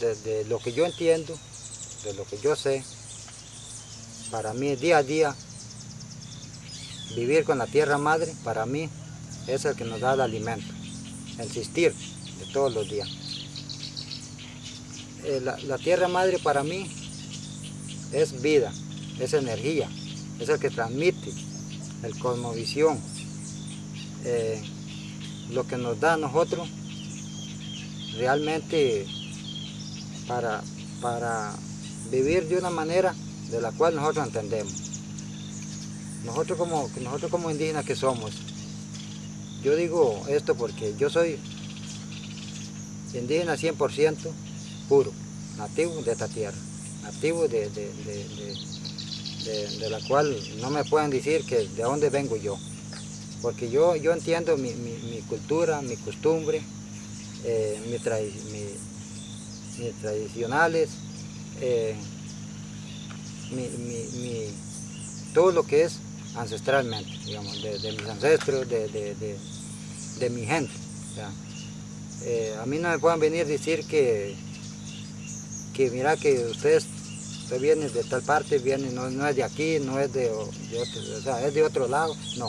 de, lo que yo entiendo, de lo que yo sé, para mí día a día, vivir con la tierra madre, para mí es el que nos da el alimento, existir de todos los días. Eh, la, tierra madre para mí es vida, es energía, es el que transmite el cosmovisión, eh, lo que nos da a nosotros realmente para, para vivir de una manera de la cual nosotros entendemos. Nosotros como, nosotros como indígenas que somos, yo digo esto porque yo soy indígena 100% puro, nativo de esta tierra, nativo de, la cual no me pueden decir que de dónde vengo yo, porque yo, yo entiendo mi, cultura, mi costumbre, eh, mis tradicionales, eh, todo lo que es ancestralmente, digamos, de, mis ancestros, de, mi gente. Eh, a mí no me pueden venir a decir que, que mira que ustedes usted viene de tal parte, viene, no, es de aquí, no es de, otro, o sea, es de otro lado, no.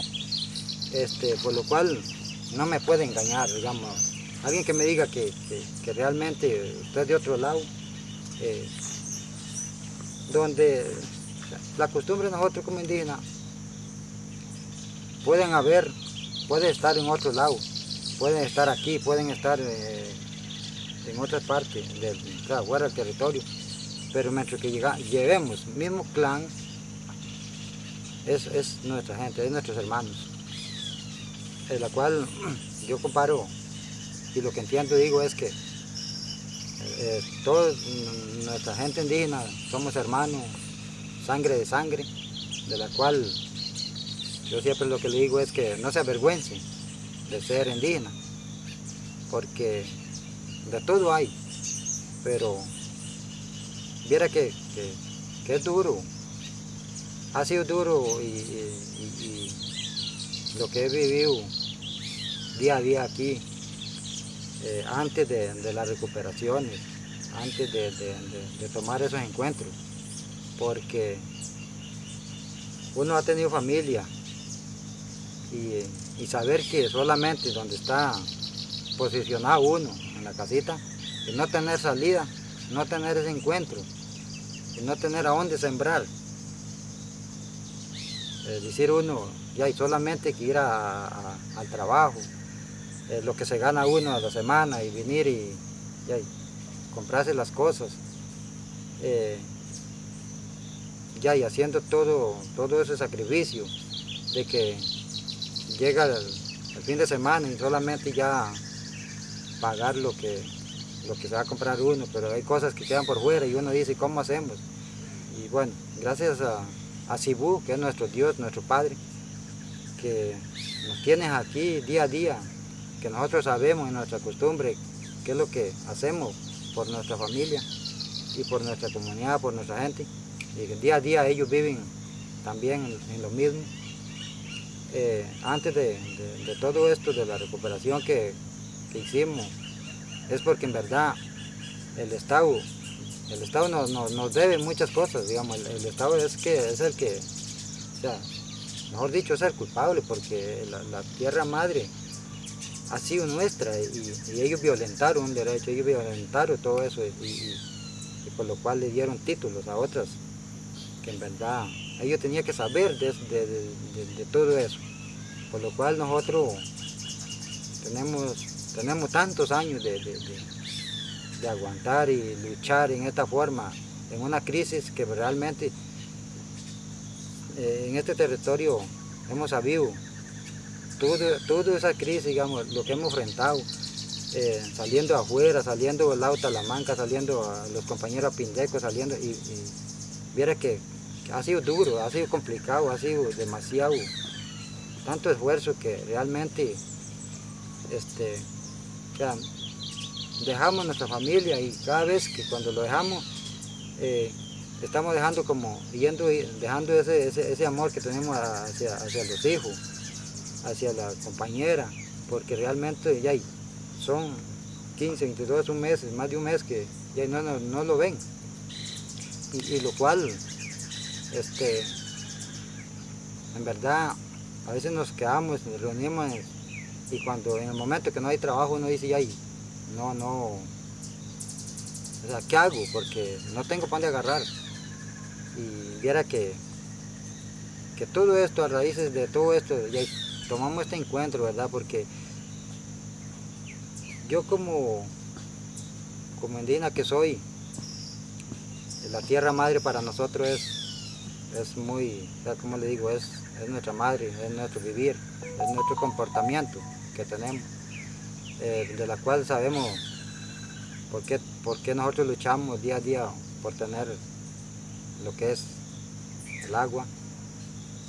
Este, por lo cual no me puede engañar, digamos. Alguien que me diga que, realmente usted de otro lado, eh, donde la costumbre de nosotros como indígenas pueden haber, puede estar en otro lado, pueden estar aquí, pueden estar eh, en otras partes, del, fuera del territorio, pero mientras que llega, llevemos mismo clan, es, es, nuestra gente, es nuestros hermanos, en la cual yo comparo, y lo que entiendo digo es que eh, toda nuestra gente indígena somos hermanos, sangre de sangre, de la cual yo siempre lo que le digo es que no se avergüence de ser indígena, porque de todo hay, pero viera que, es duro, ha sido duro y, lo que he vivido día a día aquí, eh, antes de, las recuperaciones, antes de, tomar esos encuentros, porque uno ha tenido familia, y, saber que solamente donde está posicionado uno en la casita y no tener salida, no tener ese encuentro y no tener a dónde sembrar. Es decir, uno ya hay solamente que ir al trabajo, lo que se gana uno a la semana y venir y, comprarse las cosas. Eh, ya y haciendo todo, todo ese sacrificio de que llega el, fin de semana y solamente ya pagar lo que, lo que se va a comprar uno, pero hay cosas que quedan por fuera y uno dice, ¿cómo hacemos? Y bueno, gracias a, a que es nuestro Dios, nuestro Padre, que nos tiene aquí día a día, que nosotros sabemos en nuestra costumbre qué es lo que hacemos por nuestra familia y por nuestra comunidad, por nuestra gente. Y que día a día ellos viven también en lo mismo. Eh, antes de, todo esto, de la recuperación que, hicimos, es porque en verdad el Estado, el Estado nos, debe muchas cosas, digamos, el, Estado es, que, es el que, o sea, mejor dicho, es el culpable, porque la, tierra madre ha sido nuestra y, ellos violentaron un derecho, ellos violentaron todo eso y, por lo cual le dieron títulos a otras que en verdad ellos tenían que saber de, todo eso. Por lo cual nosotros tenemos, tenemos tantos años de, aguantar y luchar en esta forma, en una crisis que realmente eh, en este territorio hemos sabido toda esa crisis, digamos, lo que hemos enfrentado, eh, saliendo afuera, saliendo del lado Talamanca, saliendo a los compañeros Pindeco, saliendo y, y viera que ha sido duro, ha sido complicado, ha sido demasiado, tanto esfuerzo que realmente este, dejamos nuestra familia y cada vez que cuando lo dejamos, eh, estamos dejando como, yendo, dejando ese, ese, amor que tenemos hacia, hacia, los hijos, hacia la compañera, porque realmente ya son 15, 22, un mes, más de un mes que, y no, no, no lo ven. Y, lo cual, este, en verdad, a veces nos quedamos, nos reunimos y cuando en el momento que no hay trabajo uno dice, ay, no, no, o sea, ¿qué hago? Porque no tengo pan de agarrar. Y viera que, que todo esto, a raíces de todo esto, ya tomamos este encuentro, ¿verdad? Porque yo como, como indígena que soy, la tierra madre para nosotros es, es muy, como le digo, es, es nuestra madre, es nuestro vivir, es nuestro comportamiento que tenemos, eh, de la cual sabemos por qué, por qué nosotros luchamos día a día por tener lo que es el agua,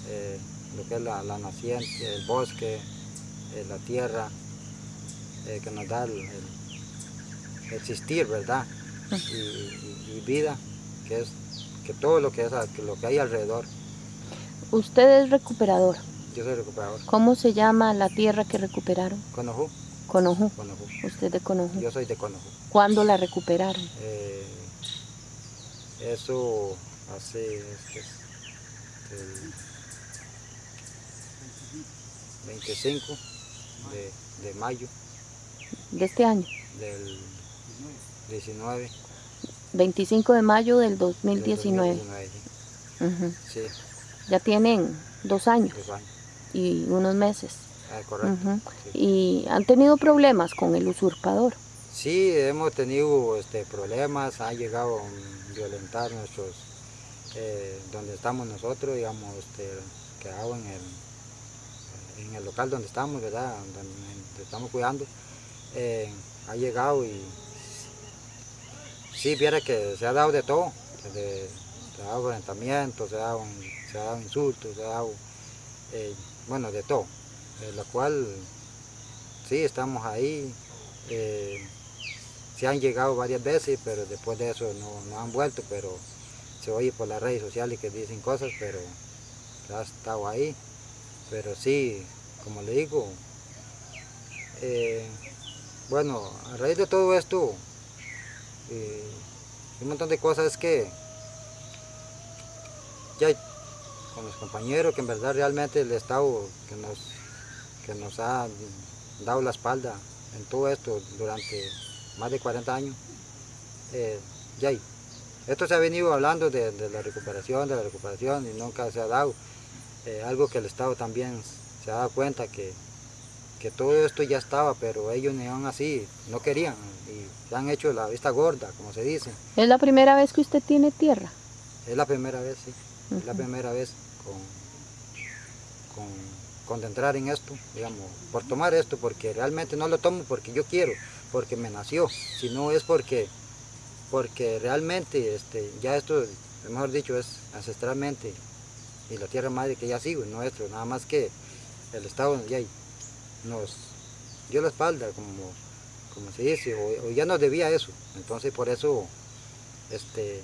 eh, lo que es la, la, naciente, el bosque, eh, la tierra, eh, que nos da el, el existir, ¿verdad? Y, y, y, vida, que es que todo lo que, es, que lo que hay alrededor. Usted es recuperador. Yo soy recuperador. ¿Cómo se llama la tierra que recuperaron? Conojú. Conojú. Conojú. Usted de Conojú. Yo soy de Conojú. ¿Cuándo la recuperaron? Eh, eso hace este, el 25 de, de, mayo. ¿De este año? Del 19. 25 de mayo del 2019. Del 2019 sí. Uh -huh. sí. Ya tienen dos años. Dos años. Y unos meses. Ah, correcto. Uh -huh. sí. ¿Y han tenido problemas con el usurpador? Sí, hemos tenido este, problemas, han llegado a violentar nuestros, eh, donde estamos nosotros, digamos, este, quedado en el, en el local donde estamos, ¿verdad? Donde, estamos cuidando, eh, ha llegado y sí, viera que se ha dado de todo, se ha dado violentamiento, se ha dado, se ha insultos, se ha dado, eh, bueno, de todo, lo cual sí, estamos ahí. Eh, se han llegado varias veces, pero después de eso no, no, han vuelto, pero se oye por las redes sociales que dicen cosas, pero ha estado ahí. Pero sí, como le digo, eh, bueno, a raíz de todo esto, eh, un montón de cosas que ya con los compañeros, que en verdad realmente el Estado que nos, que nos ha dado la espalda en todo esto durante más de 40 años, eh, ya. Esto se ha venido hablando de, la recuperación, de la recuperación y nunca se ha dado. Eh, algo que el Estado también se ha dado cuenta que, que todo esto ya estaba, pero ellos ni aún así no querían y se han hecho la vista gorda, como se dice. ¿Es la primera vez que usted tiene tierra? Es la primera vez, sí. Uh -huh. Es la primera vez con, con, con entrar en esto, digamos, por tomar esto, porque realmente no lo tomo porque yo quiero, porque me nació, sino es porque, porque realmente este, ya esto, mejor dicho, es ancestralmente y la tierra madre que ya sigo es nuestro, nada más que el Estado ya nos dio la espalda, como, como se dice, o, ya nos debía eso, entonces por eso, este,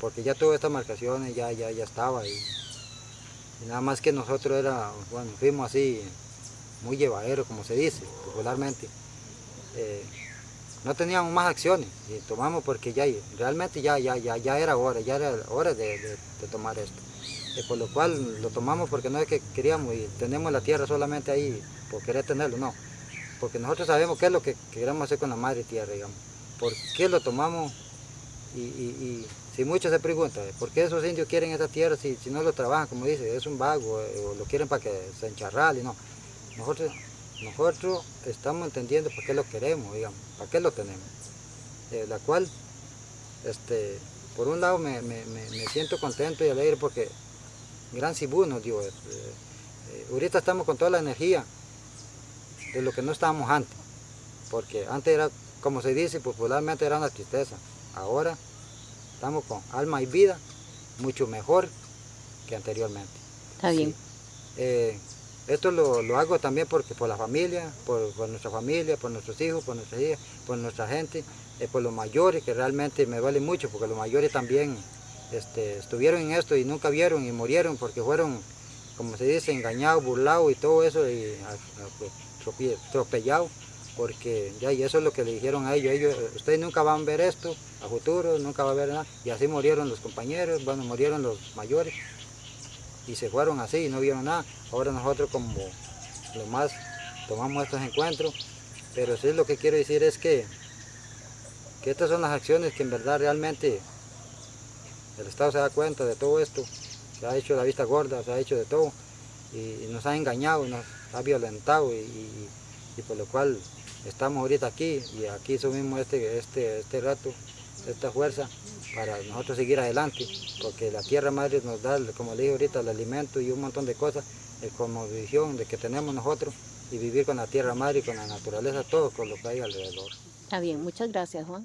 porque ya todas estas marcaciones ya, ya, ya estaba y, nada más que nosotros era, bueno, fuimos así, muy llevaderos, como se dice popularmente, eh, no teníamos más acciones y tomamos porque ya realmente ya, ya, ya, ya era hora, ya era hora de tomar esto. Eh, por lo cual lo tomamos porque no es que queríamos y tenemos la tierra solamente ahí por querer tenerlo, no. Porque nosotros sabemos qué es lo que queremos hacer con la madre tierra, digamos. ¿Por qué lo tomamos? Y, y, y si muchos se preguntan, ¿por qué esos indios quieren esa tierra si, si no lo trabajan, como dice, es un vago, eh, o lo quieren para que se encharrale, no. Nosotros nosotros estamos entendiendo por qué lo queremos, digamos, para qué lo tenemos. Eh, la cual, este, por un lado me, me, me, siento contento y alegre porque Gran dio esto. Eh, eh, ahorita estamos con toda la energía de lo que no estábamos antes, porque antes era, como se dice popularmente, era una tristeza. Ahora estamos con alma y vida mucho mejor que anteriormente. Está bien. Sí. Esto lo, lo, hago también porque por la familia, por, por, nuestra familia, por nuestros hijos, por nuestras hijas, por nuestra gente, eh, por los mayores, que realmente me vale mucho, porque los mayores también este, estuvieron en esto y nunca vieron y murieron porque fueron, como se dice, engañados, burlados y todo eso, y atropellados porque ya, y eso es lo que le dijeron a ellos, ellos, ustedes nunca van a ver esto a futuro, nunca va a ver nada, y así murieron los compañeros, bueno, murieron los mayores, y se fueron así y no vieron nada. Ahora nosotros como lo más tomamos estos encuentros, pero sí lo que quiero decir es que, que estas son las acciones que en verdad realmente el Estado se da cuenta de todo esto, se ha hecho la vista gorda, se ha hecho de todo, y, y nos ha engañado, nos ha violentado, y, y- y por lo cual estamos ahorita aquí, y aquí subimos este, este, este rato, esta fuerza, para nosotros seguir adelante, porque la tierra madre nos da, como le dije ahorita, el alimento y un montón de cosas, como visión de que tenemos nosotros, y vivir con la tierra madre y con la naturaleza, todo con lo que hay alrededor. Está bien, muchas gracias, Juan.